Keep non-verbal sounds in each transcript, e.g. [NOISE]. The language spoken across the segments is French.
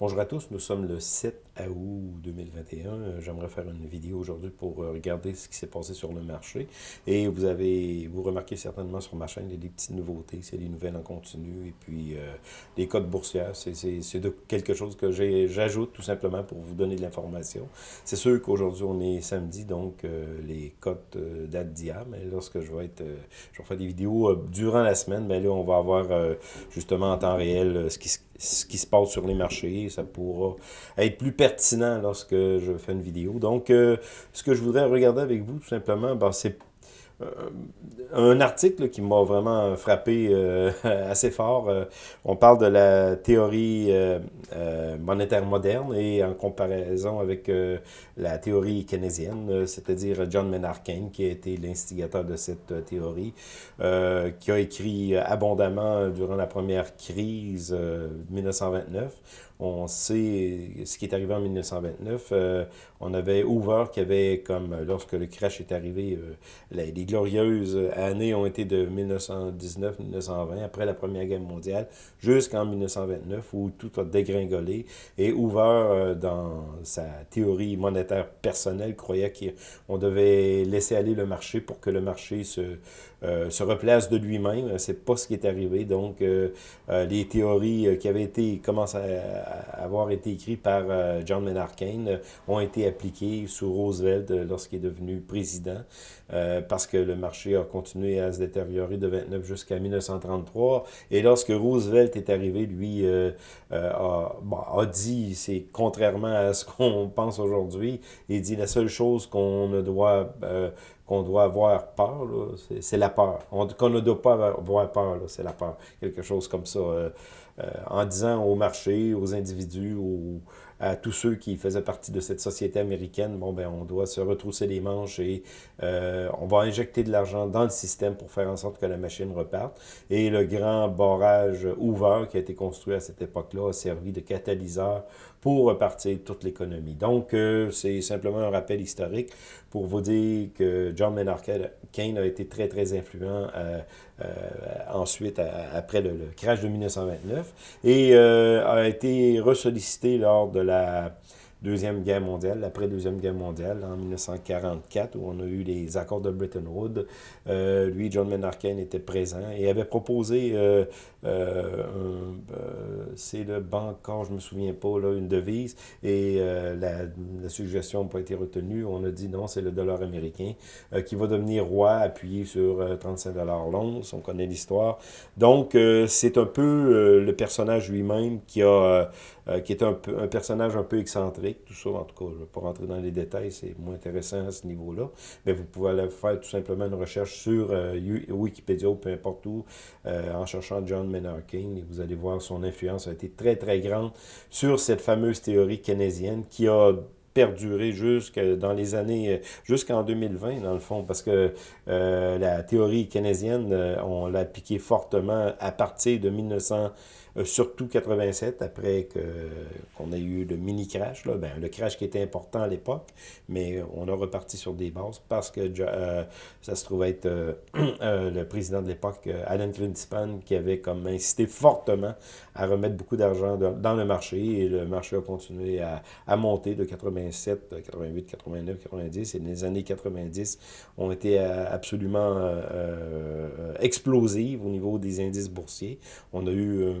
Bonjour à tous, nous sommes le 7 août 2021. Euh, j'aimerais faire une vidéo aujourd'hui pour euh, regarder ce qui s'est passé sur le marché. Et vous avez, vous remarquez certainement sur ma chaîne, il y a des petites nouveautés, c'est des nouvelles en continu et puis euh, des codes boursières. C'est quelque chose que j'ajoute tout simplement pour vous donner de l'information. C'est sûr qu'aujourd'hui on est samedi, donc les cotes datent d'hier, mais lorsque je vais être, je vais faire des vidéos durant la semaine, mais là on va avoir justement en temps réel ce qui se ce qui se passe sur les marchés. Ça pourra être plus pertinent lorsque je fais une vidéo. Donc, euh, ce que je voudrais regarder avec vous, tout simplement, ben, c'est un article qui m'a vraiment frappé euh, [LAUGHS] assez fort. on parle de la théorie monétaire moderne et en comparaison avec la théorie keynésienne, c'est-à-dire John Maynard Keynes, qui a été l'instigateur de cette théorie, qui a écrit abondamment durant la première crise 1929 on sait ce qui est arrivé en 1929. Euh, on avait Hoover qui avait, comme lorsque le crash est arrivé, euh, les, glorieuses années ont été de 1919-1920, après la Première Guerre mondiale, jusqu'en 1929, où tout a dégringolé. Et Hoover, euh, dans sa théorie monétaire personnelle, croyait qu'on devait laisser aller le marché pour que le marché se, se replace de lui-même. C'est pas ce qui est arrivé. Donc, les théories qui avaient été commencent à avoir été écrits par euh, John Maynard Keynes euh, ont été appliqués sous Roosevelt euh, lorsqu'il est devenu président, parce que le marché a continué à se détériorer de 29 jusqu'à 1933. Et lorsque Roosevelt est arrivé, lui a, a, dit, c'est contrairement à ce [LAUGHS] qu'on pense aujourd'hui, il dit la seule chose qu'on ne doit qu'on doit avoir peur, c'est la peur. Qu'on ne doit pas avoir peur, c'est la peur. Quelque chose comme ça. Euh, en disant au marché, aux individus, à tous ceux qui faisaient partie de cette société américaine, bon, ben, on doit se retrousser les manches et euh, on va injecter de l'argent dans le système pour faire en sorte que la machine reparte. Et le grand barrage ouvert qui a été construit à cette époque-là a servi de catalyseur pour repartir toute l'économie. Donc, euh, c'est simplement un rappel historique pour vous dire que John Maynard Keynes a été très, très influent euh, ensuite, après le, crash de 1929, et a été ressollicité lors de la Deuxième Guerre mondiale, l'après-Deuxième Guerre mondiale, en 1944, où on a eu les accords de Bretton Woods. Euh, lui, John Maynard Keynes, était présent et avait proposé, euh, euh, c'est le Bancor, je me souviens pas, là, une devise, et la, la, suggestion n'a pas été retenue. On a dit non, c'est le dollar américain qui va devenir roi, appuyé sur 35 dollars l'once. On connaît l'histoire. Donc, c'est un peu le personnage lui-même qui a qui est un, un personnage un peu excentrique tout ça, en tout cas, je ne vais pas rentrer dans les détails, c'est moins intéressant à ce niveau-là, mais vous pouvez aller faire tout simplement une recherche sur euh, Wikipédia ou peu importe où, euh, en cherchant John Maynard Keynes, et vous allez voir son influence a été très, très grande sur cette fameuse théorie keynésienne qui a perduré jusque dans les années, euh, jusqu'en 2020, dans le fond, parce que la théorie keynésienne, on l'a appliquée fortement à partir de 1900, euh, surtout 87, après qu'on a eu le mini-crash, ben, le crash qui était important à l'époque, mais on a reparti sur des bases parce que euh, ça se trouvait être [CLEARS THROAT] euh, le président de l'époque, Alan Greenspan, qui avait comme incité fortement à remettre beaucoup d'argent dans le marché, et le marché a continué à, à monter de 87, 88, 89, 90, et les années 90 ont été absolument explosives au niveau des indices boursiers. On a eu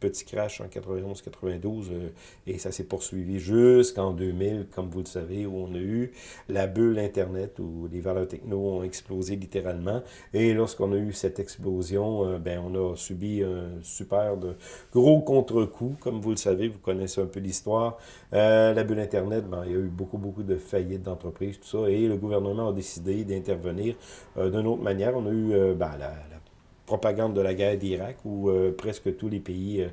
petit crash en 91-92 euh, et ça s'est poursuivi jusqu'en 2000, comme vous le savez, où on a eu la bulle Internet où les valeurs techno ont explosé littéralement. Et lorsqu'on a eu cette explosion, euh, ben, on a subi un super de gros contre-coup, comme vous le savez, vous connaissez un peu l'histoire. Euh, la bulle Internet, ben, il y a eu beaucoup, beaucoup de faillites d'entreprises, tout ça, et le gouvernement a décidé d'intervenir d'une autre manière. On a eu ben, la, la propagande de la guerre d'Irak, où euh, presque tous les pays...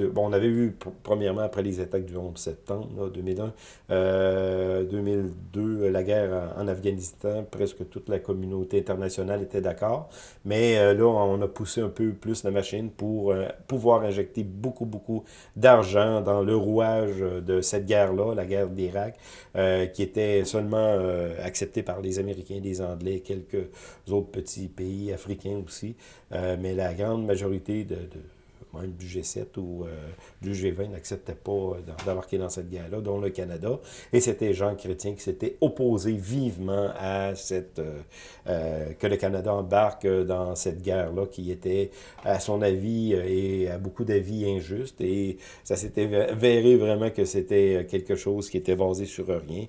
Euh, bon, on avait vu, premièrement, après les attaques du 11 septembre 2001, 2002, euh, la guerre en, Afghanistan, presque toute la communauté internationale était d'accord. Mais là, on a poussé un peu plus la machine pour pouvoir injecter beaucoup, beaucoup d'argent dans le rouage de cette guerre-là, la guerre d'Irak, qui était seulement acceptée par les Américains, les Anglais, quelques autres petits pays africains aussi. Euh, mais la grande majorité de, même du G7 ou du G20 n'acceptaient pas d'embarquer dans cette guerre-là, dont le Canada. Et c'était Jean Chrétien qui s'était opposé vivement à cette que le Canada embarque dans cette guerre-là qui était, à son avis, et à beaucoup d'avis injuste. Et ça s'était véré vraiment que c'était quelque chose qui était basé sur rien.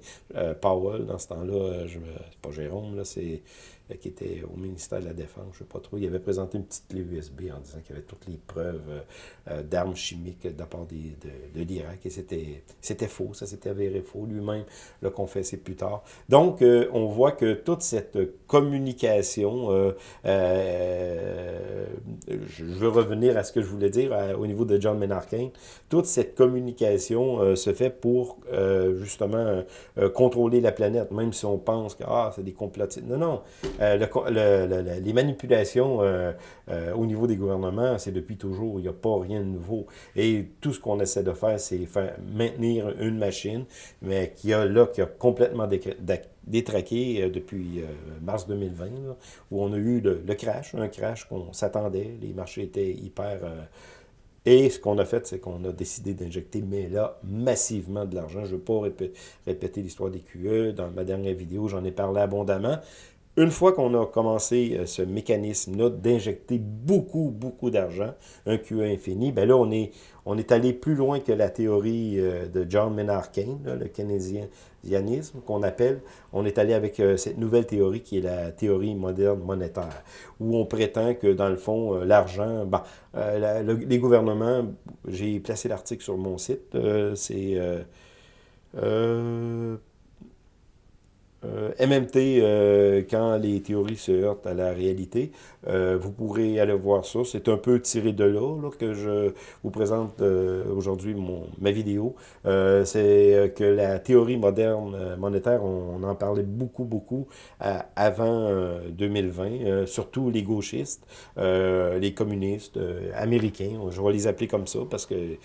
Powell, dans ce temps-là, c'est pas Jérôme, là, c'est euh, qui était au ministère de la Défense, je ne sais pas trop, il avait présenté une petite clé USB en disant qu'il y avait toutes les preuves euh, euh, d'armes chimiques de la part de, l'Irak, et c'était faux, ça s'était avéré faux, lui-même l'a confessé plus tard. Donc, on voit que toute cette communication, je veux revenir à ce que je voulais dire au niveau de John Menarkin, toute cette communication se fait pour, justement, contrôler la planète, même si on pense que, ah, c'est des complotistes. Non, non, euh, les manipulations euh, euh, au niveau des gouvernements, c'est depuis toujours, il n'y a pas rien de nouveau. Et tout ce qu'on essaie de faire, c'est maintenir une machine, mais qui a là, qui a complètement détraqué depuis mars 2020, où on a eu le, crash, un crash qu'on s'attendait, les marchés étaient hyper... et ce qu'on a fait, c'est qu'on a décidé d'injecter, mais là, massivement de l'argent. Je ne veux pas répéter l'histoire des QE. Dans ma dernière vidéo, j'en ai parlé abondamment. Une fois qu'on a commencé euh, ce mécanisme-là d'injecter beaucoup, beaucoup d'argent, un QE infini, ben là, on est, on est allé plus loin que la théorie euh, de John Maynard Keynes, le keynésianisme qu'on appelle. On est allé avec euh, cette nouvelle théorie qui est la théorie moderne monétaire, où on prétend que, dans le fond, l'argent, ben, les gouvernements, j'ai placé l'article sur mon site, c'est... Euh, MMT, euh, quand les théories se heurtent à la réalité, euh, vous pourrez aller voir ça. C'est un peu tiré de là, que je vous présente aujourd'hui ma vidéo. C'est que la théorie moderne monétaire, on, en parlait beaucoup, beaucoup avant 2020, surtout les gauchistes, les communistes américains, je vais les appeler comme ça parce que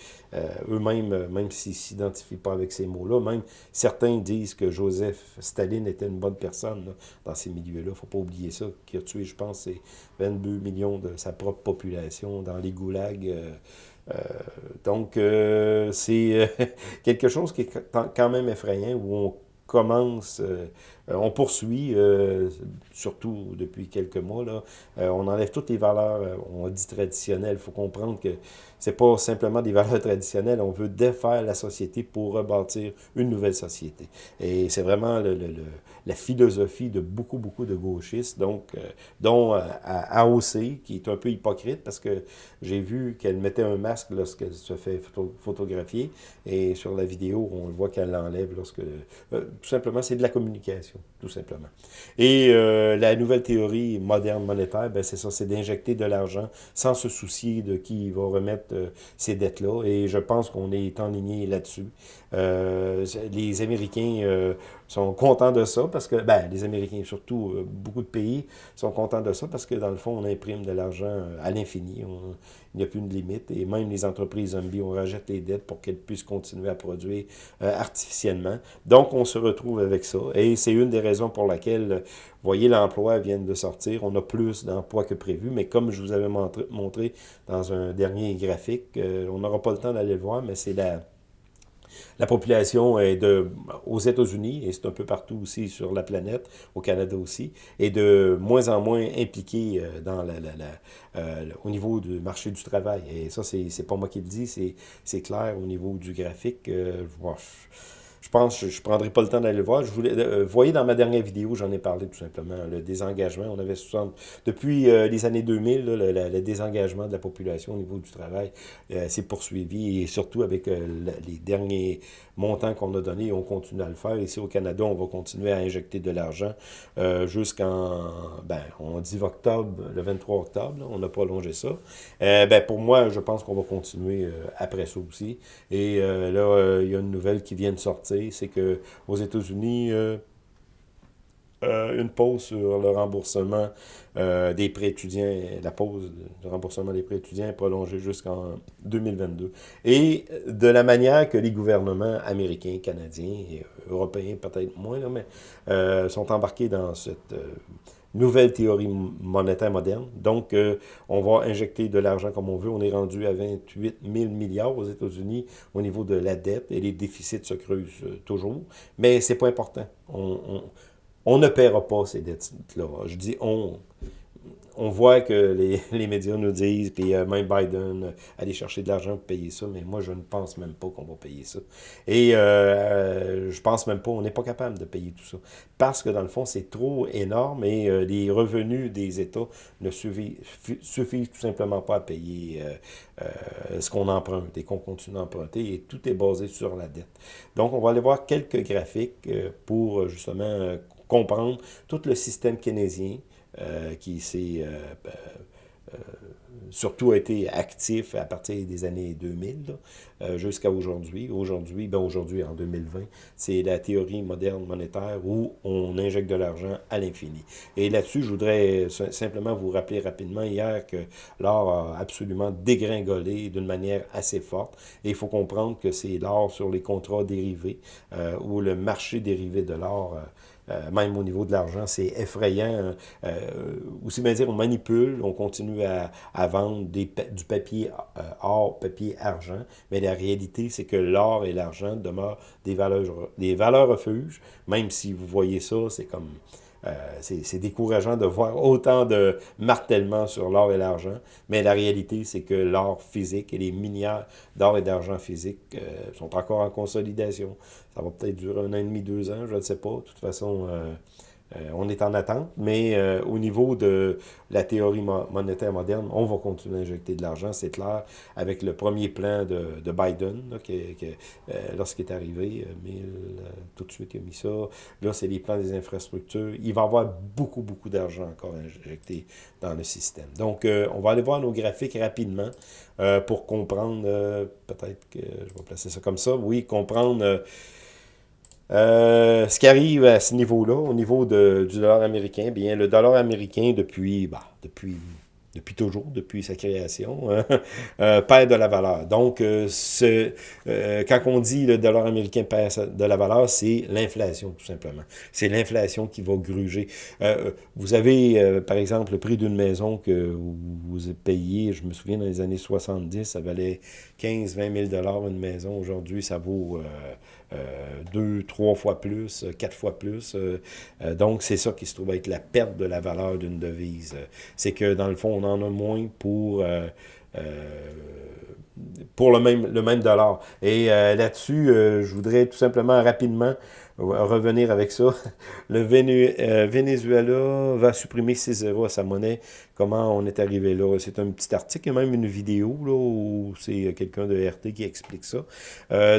eux-mêmes, même s'ils ne s'identifient pas avec ces mots-là, même certains disent que Joseph Staline était une bonne personne dans ces milieux-là. Il ne faut pas oublier ça. Qui a tué, je pense, c'est 22 millions de sa propre population dans les goulags. Euh, euh, donc, euh, c'est [LAUGHS] quelque chose qui est quand même effrayant, où on commence, on poursuit, surtout depuis quelques mois, là, on enlève toutes les valeurs, on dit traditionnelles. Il faut comprendre que c'est pas simplement des [LAUGHS] valeurs traditionnelles, on veut défaire la société pour rebâtir une nouvelle société. Et c'est vraiment le, la philosophie de beaucoup, beaucoup de gauchistes, donc, euh, dont euh, AOC, qui est un peu hypocrite, parce que j'ai vu qu'elle mettait un masque lorsqu'elle se fait photographier, et sur la vidéo, on voit qu'elle l'enlève lorsque... Euh, tout simplement, c'est de la communication, tout simplement. Et la nouvelle théorie moderne monétaire, ben c'est ça, c'est d'injecter de l'argent sans se soucier de qui va remettre euh, ces dettes-là. Et je pense qu'on est enligné là-dessus. Euh, les Américains euh, sont contents de ça parce que, ben, les Américains, surtout beaucoup de pays, sont contents de ça parce que, dans le fond, on imprime de l'argent à l'infini. Il n'y a plus de limite. Et même les entreprises zombies, on rejette les dettes pour qu'elles puissent continuer à produire artificiellement. Donc, on se retrouve avec ça. Et c'est une des raisons pour laquelle voyez, l'emploi vient de sortir. On a plus d'emplois que prévu, mais comme je vous avais montré, dans un dernier graphique, euh, on n'aura pas le temps d'aller le voir, mais c'est la, la population est de, aux États-Unis, et c'est un peu partout aussi sur la planète, au Canada aussi, est de moins en moins impliquée euh, dans la, euh, au niveau du marché du travail. Et ça, c'est pas moi qui le dis, c'est clair au niveau du graphique. Euh, je pense, je ne prendrai pas le temps d'aller le voir. Je voulais, euh, voyez dans ma dernière vidéo, j'en ai parlé tout simplement, le désengagement. On avait 60, depuis euh, les années 2000, le, désengagement de la population au niveau du travail euh, s'est poursuivi et surtout avec les derniers montants qu'on a donnés, on continue à le faire. Ici au Canada, on va continuer à injecter de l'argent jusqu'en, ben, on dit octobre, le 23 octobre, on n'a pas allongé ça. ben, pour moi, je pense qu'on va continuer après ça aussi. Et là, il y a une nouvelle qui vient de sortir c'est que aux États-Unis, euh, euh, une pause sur le remboursement euh, des prêts étudiants, la pause du remboursement des prêts étudiants est prolongée jusqu'en 2022. Et de la manière que les gouvernements américains, canadiens et européens, peut-être moins, mais sont embarqués dans cette nouvelle théorie monétaire moderne. Donc, euh, on va injecter de l'argent comme on veut. On est rendu à 28 000 milliards aux États-Unis au niveau de la dette et les déficits se creusent euh, toujours. Mais c'est pas important. On, on, on, ne paiera pas ces dettes-là. Je dis on on voit que les, [LAUGHS] les, médias nous disent, puis euh, même Biden, euh, aller chercher de l'argent pour payer ça, mais moi, je ne pense même pas qu'on va payer ça. Et euh, je pense même pas, on n'est pas capable de payer tout ça. Parce que, dans le fond, c'est trop énorme et euh, les revenus des États ne suffisent tout simplement pas à payer ce qu'on emprunte et qu'on continue d'emprunter, et tout est basé sur la dette. Donc, on va aller voir quelques graphiques pour, justement, comprendre tout le système keynésien, euh, qui s'est euh, euh, surtout été actif à partir des années 2000 jusqu'à aujourd'hui. Aujourd'hui, ben aujourd'hui en 2020, c'est la théorie moderne monétaire où on injecte de l'argent à l'infini. Et là-dessus, je voudrais simplement vous rappeler rapidement hier que l'or a absolument dégringolé d'une manière assez forte. Et il faut comprendre que c'est l'or sur les contrats dérivés ou le marché dérivé de l'or euh, même au niveau de l'argent, c'est effrayant. Euh, aussi bien dire, on manipule, on continue à, vendre du papier euh, or, papier argent, la réalité, c'est que l'or et l'argent demeurent des valeurs, des valeurs refuges, même si vous voyez ça, c'est comme euh, c'est décourageant de voir autant de martèlement sur l'or et l'argent, mais la réalité, c'est que l'or physique et les minières d'or et d'argent physique euh, sont encore en consolidation. Ça va peut-être durer un an et demi, deux ans, je ne sais pas. De toute façon, euh, euh, on est en attente, mais euh, au niveau de la théorie monétaire moderne, on va continuer à injecter de l'argent, c'est clair, avec le premier plan de, Biden, euh, lorsqu'il est arrivé, tout de suite il a mis ça, là c'est les plans des infrastructures, il va y avoir beaucoup, beaucoup d'argent encore injecté dans le système. Donc, on va aller voir nos graphiques rapidement pour comprendre, peut-être que je vais placer ça comme ça, oui, comprendre euh, ce qui arrive à ce niveau-là, au niveau du dollar américain, bien, le dollar américain, depuis, bah, depuis depuis toujours, depuis sa création, hein, [LAUGHS] euh, perd de la valeur. Donc, euh, ce, quand on dit le dollar américain perd de la valeur, c'est l'inflation, tout simplement. C'est l'inflation qui va gruger. vous avez, par exemple, le prix d'une maison que vous payez, je me souviens, dans les années 70, ça valait 15, 20 000 une maison. Aujourd'hui, ça vaut deux, trois fois plus, quatre fois plus. donc, c'est ça qui se trouve être la perte de la valeur d'une devise. C'est que, dans le fond, on en a moins pour... Euh, euh, pour le même, le même dollar. Et euh, là-dessus, je voudrais tout simplement rapidement revenir avec ça. [LAUGHS] Le Venezuela va supprimer ses zéros à sa monnaie. Comment on est arrivé là? C'est un petit article, même une vidéo là, où c'est quelqu'un de RT qui explique ça.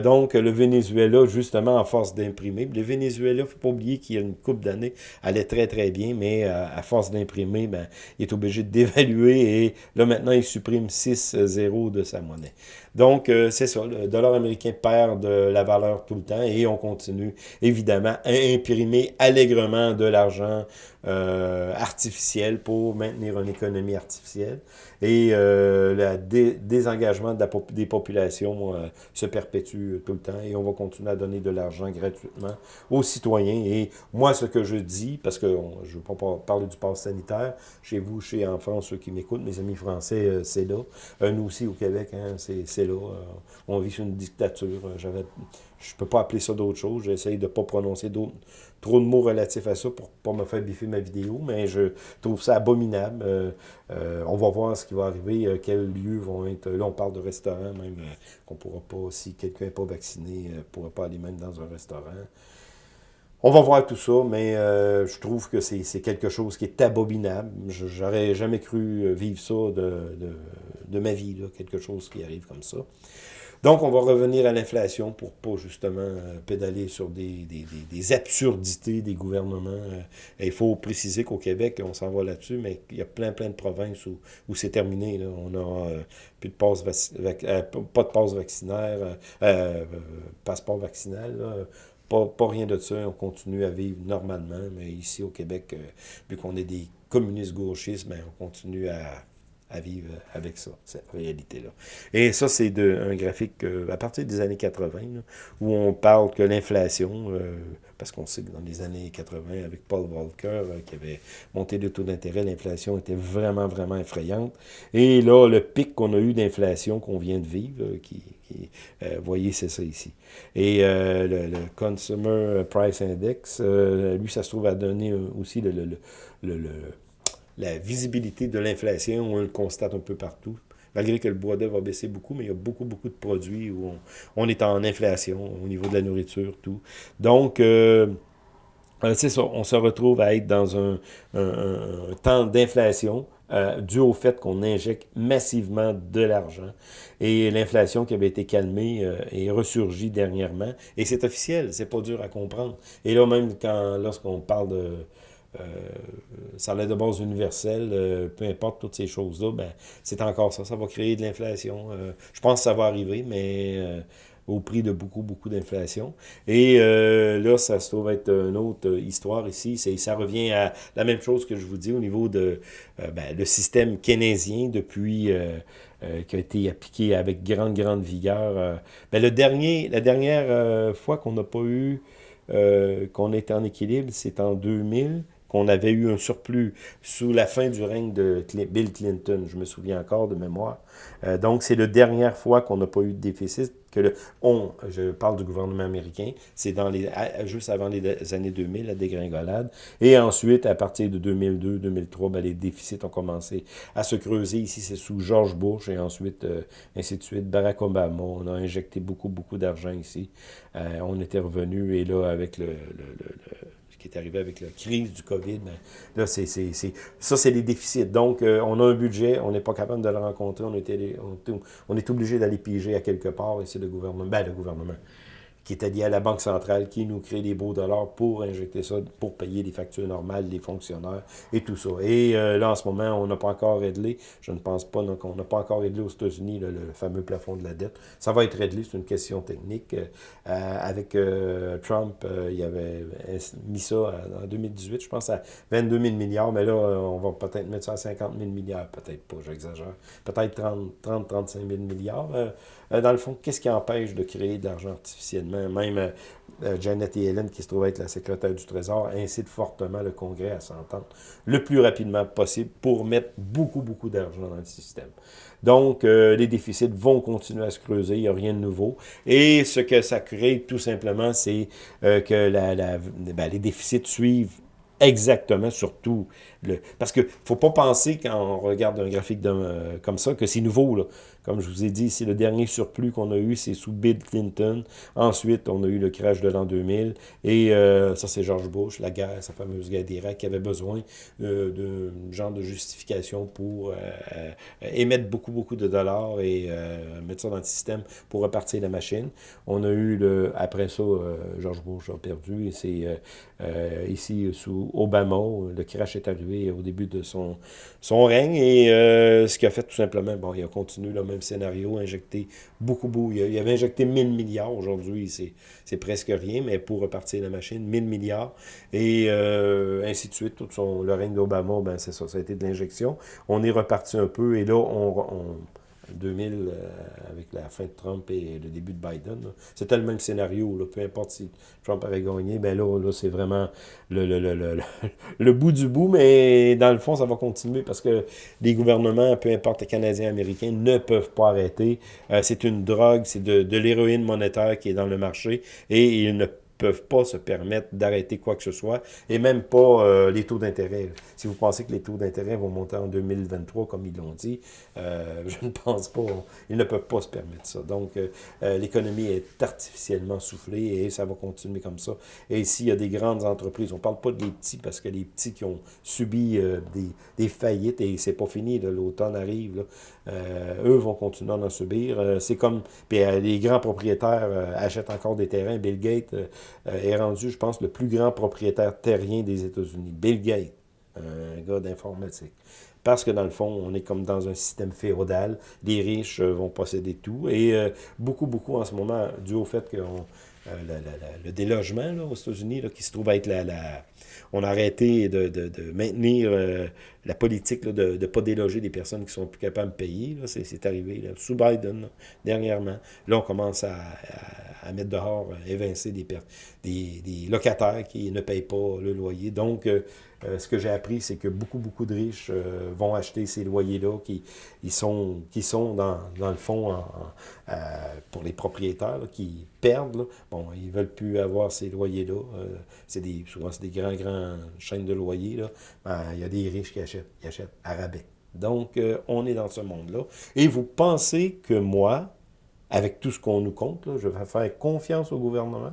donc, le Venezuela, justement, en force d'imprimer. Le Venezuela, il ne faut pas oublier qu'il y a une coupe d'années, allait très très bien, mais à force d'imprimer, ben, il est obligé de [LAUGHS] dévaluer et là maintenant, il supprime 6 zéros de sa monnaie. Donc, euh, c'est ça, le dollar américain perd de la valeur tout le temps et on continue évidemment imprimer allègrement de l'argent euh, artificielle pour maintenir une économie artificielle. Et euh, le désengagement des populations euh, se perpétue tout le temps et on va continuer à donner de l'argent gratuitement aux citoyens. Et moi, ce que je dis, parce que je ne veux pas parler du pass sanitaire, chez vous, chez en France, ceux qui m'écoutent, mes amis français, c'est là. nous aussi, au Québec, hein, c'est là. on vit sur une dictature. J'avais je peux pas appeler ça d'autre chose. J'essaye de pas prononcer trop de mots relatifs à ça pour pas me faire biffer ma vidéo, mais je trouve ça abominable. Euh, euh, on va voir ce qui va arriver, euh, quels lieux vont être... Là, on parle de restaurants même, qu'on pourra pas, si quelqu'un n'est pas vacciné, ne pourra pas aller même dans un restaurant. On va voir tout ça, mais je trouve que c'est quelque chose qui est abominable. J'aurais jamais cru vivre ça de, de ma vie, quelque chose qui arrive comme ça. Donc, on va revenir à l'inflation pour pas justement euh, pédaler sur des, absurdités des gouvernements. Euh, il faut préciser qu'au Québec, on s'en va là-dessus, mais il y a plein, plein de provinces où, c'est terminé. On n'a euh, plus de passe pas de passe vaccinaire, passeport vaccinal. Pas, pas, rien de ça, on continue à vivre normalement, mais ici au Québec, vu qu'on est des communistes gauchistes, ben, on continue à à vivre avec ça, cette réalité-là. Et ça, c'est un graphique à partir des années 80, où on parle que l'inflation, parce qu'on sait que dans les années 80, avec Paul Volcker, qui avait monté le taux d'intérêt, l'inflation était vraiment, vraiment effrayante. Et là, le pic qu'on a eu d'inflation qu'on vient de vivre, qui, voyez, c'est ça ici. Et le, Consumer Price Index, lui, ça se trouve à donner aussi le la visibilité de l'inflation, on le constate un peu partout. Malgré que le bois d'œuvre va baisser beaucoup, mais il y a beaucoup, beaucoup de produits où on, est en inflation au niveau de la nourriture, tout. Donc, euh, euh, c'est ça, on se retrouve à être dans un, temps d'inflation euh, dû au fait qu'on injecte massivement de l'argent. Et l'inflation qui avait été calmée est ressurgie dernièrement. Et c'est officiel, c'est pas dur à comprendre. Et là, même lorsqu'on parle de salaire de base universel, euh, peu importe toutes ces choses-là, ben, c'est encore ça. Ça va créer de l'inflation. Euh, je pense que ça va arriver, mais euh, au prix de beaucoup, beaucoup d'inflation. Et là, ça se trouve être une autre histoire ici. Ça revient à la même chose que je vous dis au niveau de ben, le système keynésien depuis... qui a été appliqué avec grande, grande vigueur. Ben, le dernier, la dernière fois qu'on n'a pas eu, qu'on était en équilibre, c'est en 2000 qu'on avait eu un surplus sous la fin du règne de Bill Clinton, je me souviens encore de mémoire. Euh, donc, c'est la dernière fois qu'on n'a pas eu de déficit, que le, on, je parle du gouvernement américain, c'est dans les juste avant les années 2000, la dégringolade, et ensuite, à partir de 2002-2003, ben, les déficits ont commencé à se creuser. Ici, c'est sous George Bush, et ensuite, euh, ainsi de suite, Barack Obama, on a injecté beaucoup, beaucoup d'argent ici. Euh, on était revenu, et là, avec le, le qui est arrivé avec la crise du COVID, ben, là, c'est, ça, c'est les déficits. Donc, euh, on a un budget, on n'est pas capable de le rencontrer, on, était, on, on est obligé d'aller piger à quelque part, et c'est le gouvernement, ben, le gouvernement, qui était lié à la Banque centrale, qui nous crée des beaux dollars pour injecter ça, pour payer les factures normales des fonctionnaires et tout ça. Et euh, là, en ce moment, on n'a pas encore réglé, je ne pense pas, donc on n'a pas encore réglé aux États-Unis le, fameux plafond de la dette. Ça va être réglé, c'est une question technique. Euh, avec euh, Trump, il avait mis ça en 2018, je pense, à 22 000 milliards, mais là, on va peut-être mettre ça à 50 000 milliards, peut-être pas, j'exagère. Peut-être 30-35 000 milliards. Dans le fond, qu'est-ce qui empêche de créer de l'argent artificiellement? Même euh, euh, Janet Yellen, qui se trouve être la secrétaire du Trésor, incite fortement le Congrès à s'entendre le plus rapidement possible pour mettre beaucoup, beaucoup d'argent dans le système. Donc, euh, les déficits vont continuer à se creuser, il n'y a rien de nouveau. Et ce que ça crée, tout simplement, c'est que ben, les déficits suivent exactement, surtout, le, parce que faut pas penser quand on regarde un graphique comme ça que c'est nouveau. Là. Comme je vous ai dit, c'est le dernier surplus qu'on a eu, c'est sous Bill Clinton. Ensuite, on a eu le crash de l'an 2000. Et euh, ça, c'est George Bush, la guerre, sa fameuse guerre d'Irak, qui avait besoin euh, d'un genre de justification pour euh, émettre beaucoup, beaucoup de dollars et mettre ça dans le système pour repartir la machine. On a eu, le, après ça, George Bush a perdu. Et c'est ici, sous Obama, le crash est arrivé au début de son, son règne. Et ce qui a fait tout simplement, bon, il a continué là, même scénario, injecté beaucoup, beaucoup. Il, avait injecté 1000 milliards aujourd'hui, c'est presque rien, mais pour repartir la machine, 1000 milliards, et euh, ainsi de suite. Tout son, le règne d'Obama, ben c'est ça, ça a été de l'injection. On est reparti un peu, et là, on 2000, euh, avec la fin de Trump et le début de Biden. C'était le même scénario. Là. Peu importe si Trump avait gagné, ben là, là c'est vraiment le, le, le, le, [LAUGHS] bout du bout. Mais dans le fond, ça va continuer parce que les gouvernements, peu importe les Canadiens, Américains, ne peuvent pas arrêter. Euh, c'est une drogue, c'est de, de l'héroïne monétaire qui est dans le marché et ils ne pas se permettre d'arrêter quoi que ce soit, et même pas euh, les taux d'intérêt. Si vous pensez que les taux d'intérêt vont monter en 2023, comme ils l'ont dit, euh, [LAUGHS] je ne pense pas. Ils ne peuvent pas se permettre ça. Donc, euh, l'économie est artificiellement soufflée et ça va continuer comme ça. Et ici, il y a des grandes entreprises. On ne parle pas des petits parce que les petits qui ont subi des, faillites, et c'est pas fini, l'automne arrive, eux vont continuer à en subir. c'est comme, puis les grands propriétaires achètent encore des terrains. Bill Gates est rendu, je pense, le plus grand propriétaire terrien des États-Unis. Bill Gates, un gars d'informatique. Parce que dans le fond, on est comme dans un système féodal. Les riches euh, vont posséder tout. Et euh, beaucoup, beaucoup en ce moment, dû au fait qu'on le délogement aux États-Unis, qui se trouve être la, la, on a arrêté de, de, maintenir euh, la politique de ne pas déloger des personnes qui sont plus capables de payer. C'est arrivé sous Biden, dernièrement. Là, on commence à, à, mettre dehors, à évincer des, des, des, locataires qui ne payent pas le loyer. Donc, euh, euh, ce que j'ai appris, c'est que beaucoup, beaucoup de riches vont acheter ces loyers-là qui ils sont, qui sont dans, dans le fond pour les propriétaires qui perdent. Bon, ils veulent plus avoir ces loyers-là. c'est des, souvent, c'est des grands, grands chaînes de loyers. Ben, il y a des riches qui achètent achète à rabais. Donc, euh, on est dans ce monde-là. Et vous pensez que moi, avec tout ce qu'on nous compte, je vais faire confiance au gouvernement?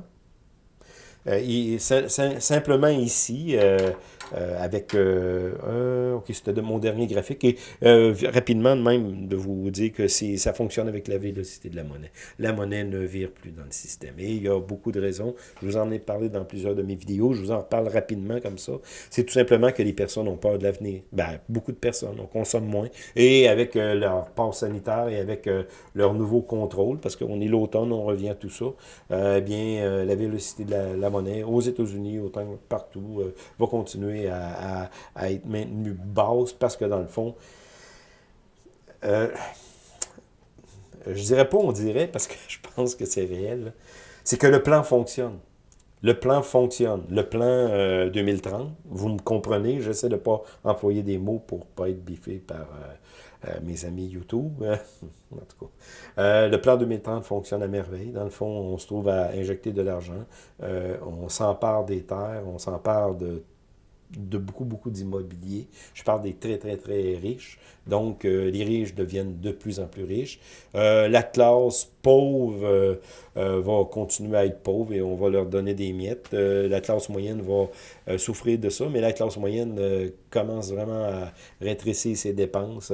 Euh, simplement ici, euh, avec, euh, ok, c'était de mon dernier graphique, et rapidement même de vous dire que ça fonctionne avec la vélocité de la monnaie. La monnaie ne vire plus dans le système. Et il y a beaucoup de raisons. Je vous en ai parlé dans plusieurs de mes vidéos. Je vous en reparle rapidement comme ça. C'est tout simplement que les personnes ont peur de l'avenir. Ben, beaucoup de personnes. On consomme moins. Et avec leur passe sanitaire et avec leur nouveau contrôle, parce qu'on est l'automne, on revient à tout ça, eh bien, la vélocité de la, la monnaie aux États-Unis, autant que partout, va continuer à, être maintenu basse parce que dans le fond, euh, je dirais pas on dirait parce que [LAUGHS] je pense que c'est réel, c'est que le plan fonctionne. Le plan fonctionne. Le plan 2030, euh, vous me comprenez, j'essaie de ne pas employer des mots pour ne pas être biffé par euh, mes amis YouTube. [LAUGHS] en tout cas. le plan 2030 fonctionne à merveille. Dans le fond, on se trouve à injecter de l'argent. on s'empare des terres, on s'empare de de beaucoup, beaucoup d'immobilier. Je parle des très, très, très riches. Donc, euh, les riches deviennent de plus en plus riches. Euh, la classe pauvre euh, va continuer à être pauvre et on va leur donner des miettes. la classe moyenne va souffrir de ça, mais la classe moyenne commence vraiment à rétrécir ses dépenses.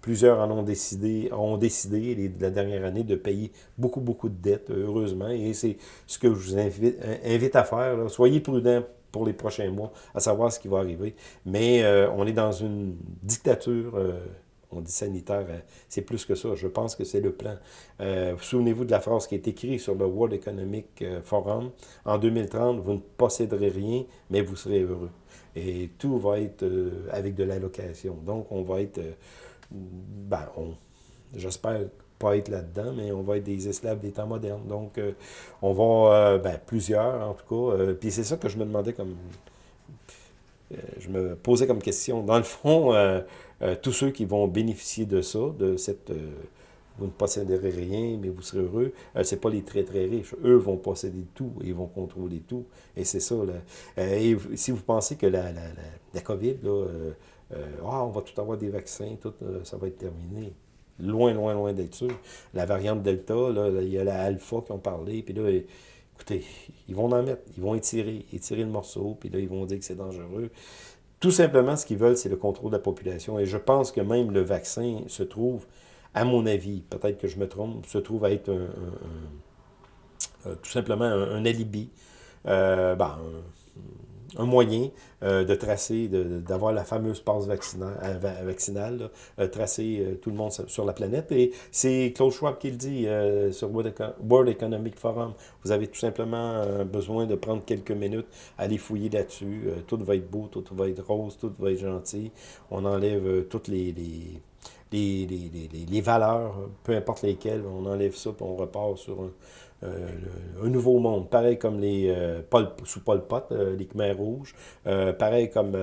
plusieurs en ont décidé, ont décidé la dernière année de payer beaucoup, beaucoup de dettes, heureusement. Et c'est ce que je vous invite, invite à faire. Soyez prudents pour les prochains mois, à savoir ce qui va arriver. Mais euh, on est dans une dictature, euh, on dit sanitaire, euh, c'est plus que ça. Je pense que c'est le plan. Souvenez-vous de la phrase qui est écrite sur le World Economic Forum. En 2030, vous ne posséderez rien, mais vous serez heureux. Et tout va être avec de l'allocation. Donc, on va être... ben, j'espère pas être là-dedans, mais on va être des esclaves des temps modernes. Donc, euh, on va, euh, ben, plusieurs en tout cas, euh, puis c'est ça que je me demandais comme, je me posais comme question. Dans le fond, tous ceux qui vont bénéficier de ça, de cette, vous ne posséderez rien, mais vous serez heureux, c'est pas les très très riches. Eux vont posséder tout, ils vont contrôler tout, et c'est ça. Là. et si vous pensez que la, la, la, la COVID, là, ah, on va tout avoir des vaccins, tout, ça va être terminé loin, loin, loin d'être sûr. La variante Delta, là, il y a la Alpha qui ont parlé, puis là, écoutez, ils vont en mettre, ils vont étirer, étirer le morceau, puis là, ils vont dire que c'est dangereux. Tout simplement, ce qu'ils veulent, c'est le contrôle de la population. Et je pense que même le vaccin se trouve, à mon avis, peut-être que je me trompe, se trouve à être un, tout simplement un, alibi. Euh, ben, un moyen euh, de tracer, d'avoir la fameuse passe vaccinale, euh, vaccinale euh, tracer tout le monde sur la planète. Et c'est Klaus Schwab qui le dit sur World Economic Forum. Vous avez tout simplement besoin de prendre quelques minutes, aller fouiller là-dessus. tout va être beau, tout va être rose, tout va être gentil. On enlève toutes les, les les, les, les, valeurs, peu importe lesquelles, on enlève ça, puis on repart sur un, euh, un nouveau monde, pareil comme les euh, sous Pol Pot, euh, les Khmers rouges, pareil comme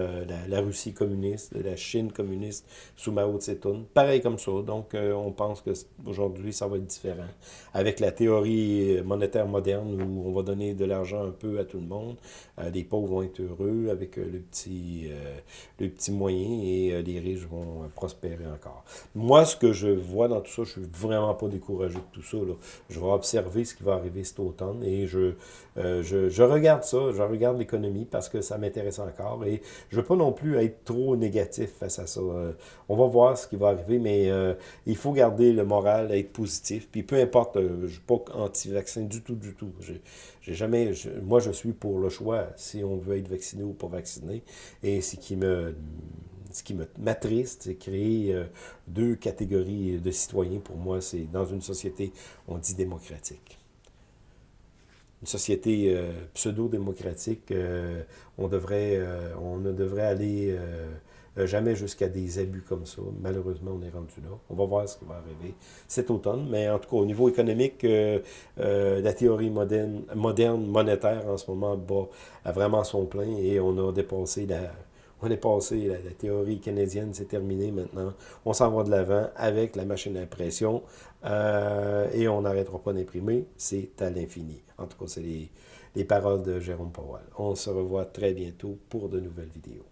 la, Russie communiste, la Chine communiste sous Mao Tse-tung, pareil comme ça. Donc, on pense qu'aujourd'hui, ça va être différent. Avec la théorie monétaire moderne où on va donner de l'argent un peu à tout le monde, les pauvres vont être heureux avec le, petit, le petit moyen et les riches vont prospérer encore. Moi, ce que je vois dans tout ça, je suis vraiment pas découragé de tout ça. Là. Je vais observer ce qui va arriver cet automne. Et je, euh, je, je, regarde ça, je regarde l'économie parce que ça m'intéresse encore. Et je ne veux pas non plus être trop négatif face à ça. Euh, on va voir ce qui va arriver, mais euh, il faut garder le moral, être positif. Puis peu importe, je ne suis pas anti-vaccin du tout, du tout. J'ai jamais, moi, je suis pour le choix si on veut être vacciné ou pas vacciné. Et ce qui me ce qui m'attriste, c'est créer deux catégories de citoyens. Pour moi, c'est dans une société, on dit démocratique. Une société pseudo-démocratique, on, devrait, on ne devrait aller jamais jusqu'à des abus comme ça. Malheureusement, on est rendu là. On va voir ce qui va arriver cet automne. Mais en tout cas, au niveau économique, la théorie moderne, moderne monétaire en ce moment bat a vraiment son plein et on a dépassé la on est passé, la, théorie canadienne, c'est terminé maintenant. On s'en va de l'avant avec la machine à impression euh, et on n'arrêtera pas d'imprimer, c'est à l'infini. En tout cas, c'est les paroles de Jérôme Powell. On se revoit très bientôt pour de nouvelles vidéos.